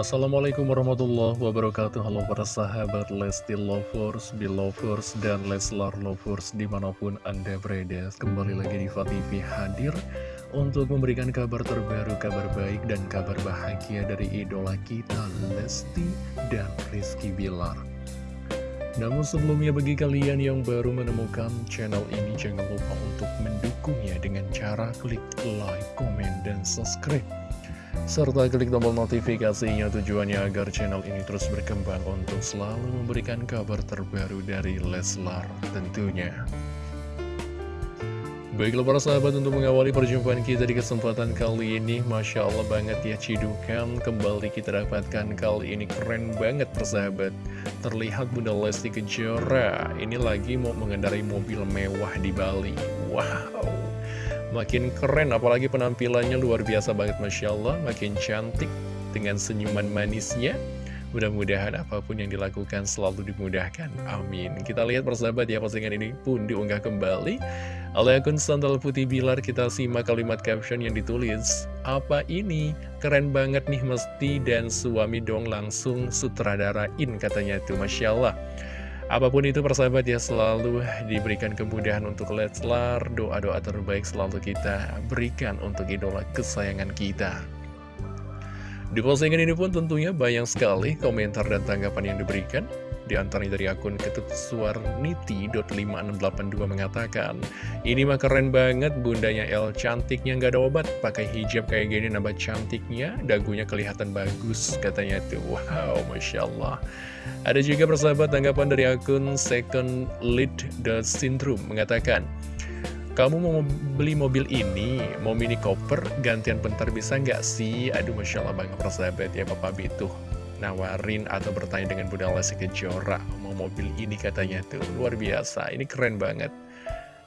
Assalamualaikum warahmatullahi wabarakatuh. Halo para sahabat Lesti Lovers, Belovers, dan Leslar Lovers di mana pun Anda berada. Kembali lagi di TV hadir untuk memberikan kabar terbaru, kabar baik, dan kabar bahagia dari idola kita Lesti dan Rizky Bilar. Namun sebelumnya bagi kalian yang baru menemukan channel ini jangan lupa untuk mendukungnya dengan cara klik like, komen, dan subscribe serta klik tombol notifikasinya tujuannya agar channel ini terus berkembang untuk selalu memberikan kabar terbaru dari Leslar tentunya. Baiklah para sahabat untuk mengawali perjumpaan kita di kesempatan kali ini Masya Allah banget ya cidukan kembali kita dapatkan kali ini keren banget persahabat Terlihat Bunda Lesti Kejora ini lagi mau mengendarai mobil mewah di Bali. Wow Makin keren, apalagi penampilannya luar biasa banget Masya Allah. Makin cantik dengan senyuman manisnya. Mudah-mudahan apa pun yang dilakukan selalu dimudahkan. Amin. Kita lihat persahabat ya postingan ini pun diunggah kembali. Oleh akun Sandal Putih Bilar kita simak kalimat caption yang ditulis Apa ini? Keren banget nih mesti dan suami dong langsung sutradarain katanya tuh Masya Allah Apa pun itu persahabat ya selalu diberikan kemudahan untuk Leslar Doa-doa terbaik selalu kita berikan untuk idola kesayangan kita. Di postingan ini pun tentunya banyak sekali komentar dan tanggapan yang diberikan di antaranya dari akun ketutsuarniti.5682 mengatakan, Ini mah keren banget bundanya El cantiknya nggak ada obat, pakai hijab kayak gini nambah cantiknya, dagunya kelihatan bagus katanya tuh. Wow, Masya Allah. Ada juga persahabat tanggapan dari akun second lead the syndrome mengatakan, kamu mau beli mobil ini, mau mini copper, gantian bentar bisa nggak sih? Aduh, Masya Allah banget persahabat ya Bapak Bitu nawarin atau bertanya dengan Bunda Lesti Kejora mau mobil ini katanya tuh luar biasa ini keren banget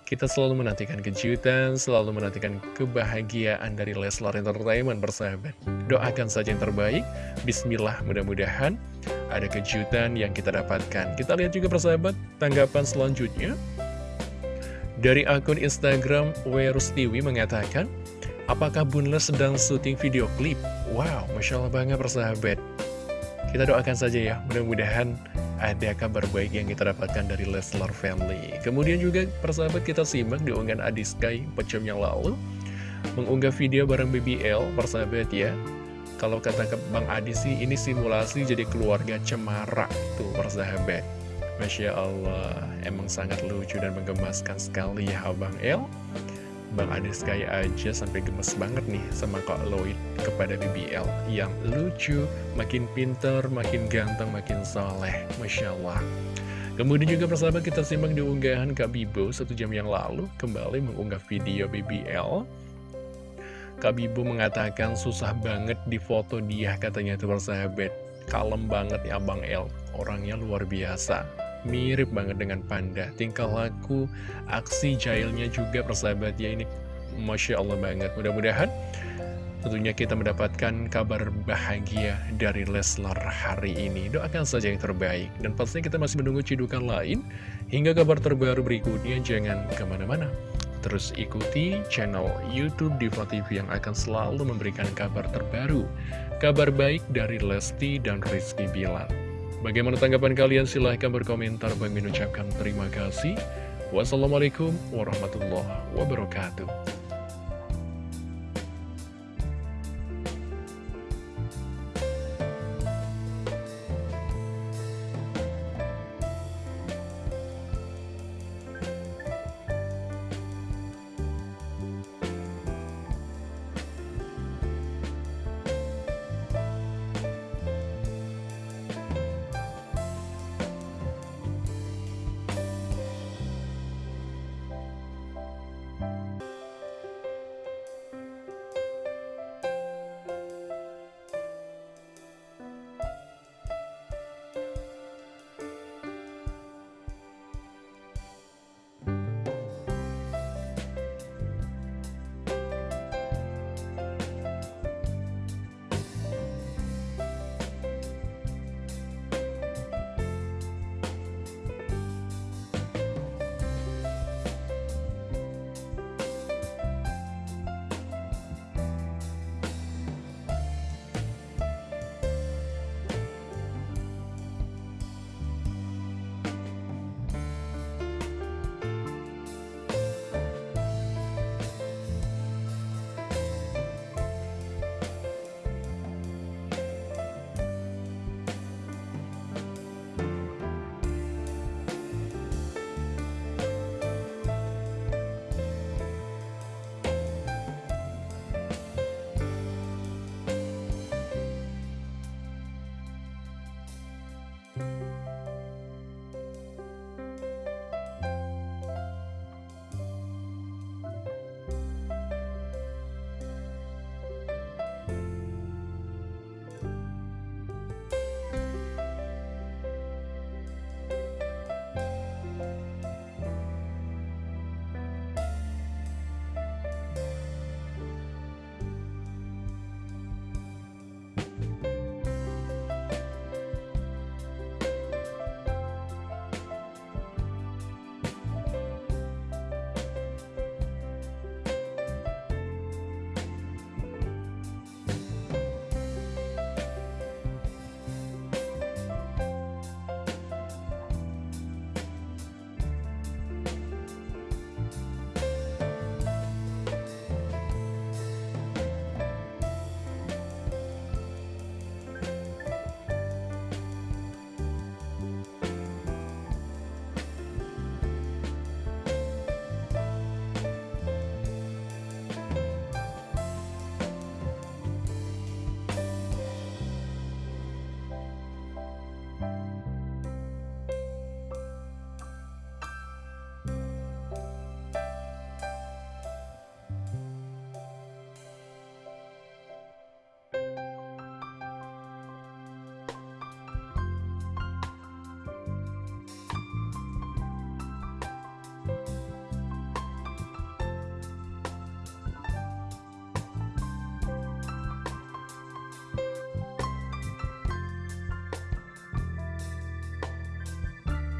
kita selalu menantikan kejutan, selalu menantikan kebahagiaan dari Leslar Entertainment bersahabat. Doakan saja yang terbaik, Bismillah mudah-mudahan ada kejutan yang kita dapatkan. Kita lihat juga persahabat, tanggapan selanjutnya. Dari akun Instagram, Werustiwi mengatakan, Apakah Bunles sedang syuting video klip? Wow, Masya Allah banget persahabat. Kita doakan saja ya, mudah-mudahan ada kabar baik yang kita dapatkan dari Leslar Family. Kemudian juga persahabat kita simak di unggahan Adiskai 4 jam yang lalu, mengunggah video bareng BBL, persahabat ya. Kalau kata Bang Adi sih, ini simulasi jadi keluarga cemara tuh persahabat. Masya Allah, emang sangat lucu dan menggemaskan sekali ya Abang El. Bang Ades kayak aja sampai gemes banget nih sama Kak Lloyd kepada BBL yang lucu, makin pinter, makin ganteng, makin soleh, Masya Allah. Kemudian juga persahabat kita simak di unggahan Kak Bibo satu jam yang lalu kembali mengunggah video BBL. Kak Bibo mengatakan susah banget di foto dia katanya tuh persahabat. Kalem banget ya Bang El, orangnya luar biasa mirip banget dengan panda. Tingkah laku aksi jailnya juga persahabat ya ini Masya Allah banget. Mudah-mudahan tentunya kita mendapatkan kabar bahagia dari Leslar hari ini. Doakan saja yang terbaik. Dan pastinya kita masih menunggu cidukan lain hingga kabar terbaru berikutnya. Jangan ke mana-mana. Terus ikuti channel Youtube Diva TV yang akan selalu memberikan kabar terbaru. Kabar baik dari Lesti dan Rizky Bilar Bagaimana tanggapan kalian? Silahkan berkomentar. Bagi mengucapkan terima kasih. Wassalamualaikum warahmatullahi wabarakatuh.